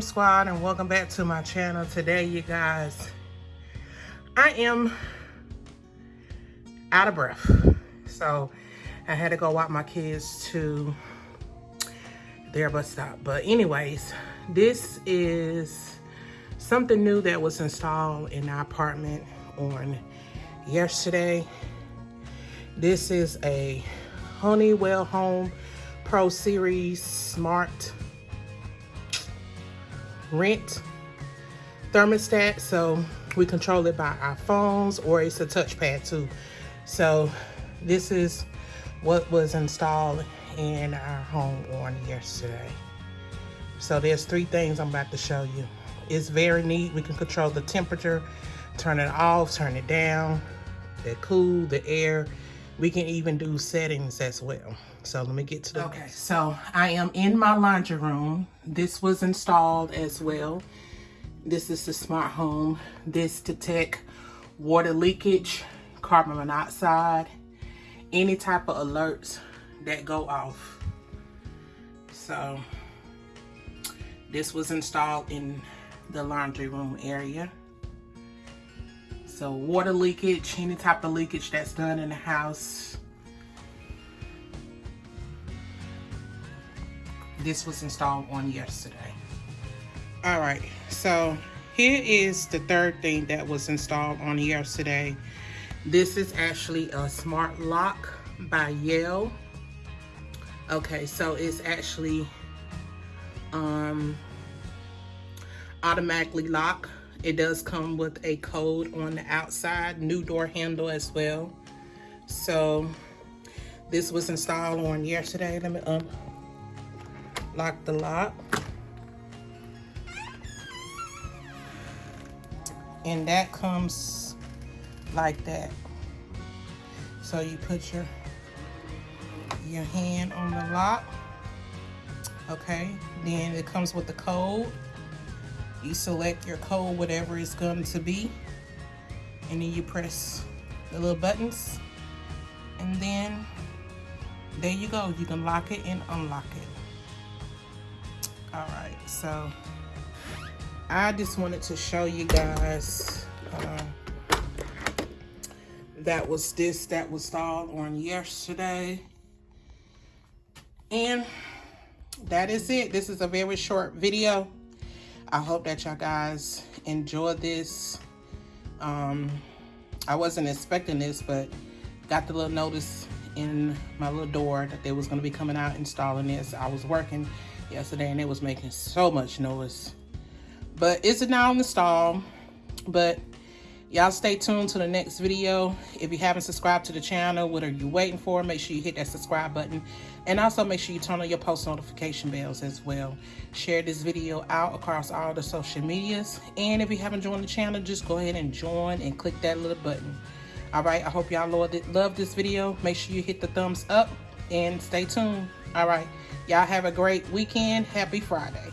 squad and welcome back to my channel today you guys. I am out of breath. So i had to go walk my kids to their bus stop. But anyways this is something new that was installed in our apartment on yesterday. This is a honeywell home pro series smart rent thermostat so we control it by our phones or it's a touchpad too. So this is what was installed in our home on yesterday. So there's three things i'm about to show you. It's very neat. We can control the temperature turn it off turn it down the cool the air we can even do settings as well. So let me get to the okay so i am in my laundry room. This was installed as well. This is the smart home. This detect water leakage carbon monoxide any type of alerts that go off. So this was installed in the laundry room area so water leakage, any type of leakage that's done in the house. This was installed on yesterday. All right, so here is the third thing that was installed on yesterday. This is actually a smart lock by Yale. Okay, so it's actually um, automatically lock it does come with a code on the outside, new door handle as well. So this was installed on yesterday. Let me um, lock the lock. And that comes like that. So you put your your hand on the lock. Okay, then it comes with the code you select your code, whatever it's going to be, and then you press the little buttons, and then there you go. You can lock it and unlock it. All right, so I just wanted to show you guys uh, that was this that was installed on yesterday. And that is it. This is a very short video. I hope that y'all guys enjoy this. Um, I wasn't expecting this, but got the little notice in my little door that they was going to be coming out installing this. I was working yesterday and it was making so much noise. But it's now installed. But Y'all stay tuned to the next video. If you haven't subscribed to the channel, what are you waiting for? Make sure you hit that subscribe button. And also make sure you turn on your post notification bells as well. Share this video out across all the social medias. And if you haven't joined the channel, just go ahead and join and click that little button. All right, I hope y'all love this video. Make sure you hit the thumbs up and stay tuned. All right, y'all have a great weekend. Happy Friday.